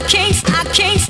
I can't, I can't.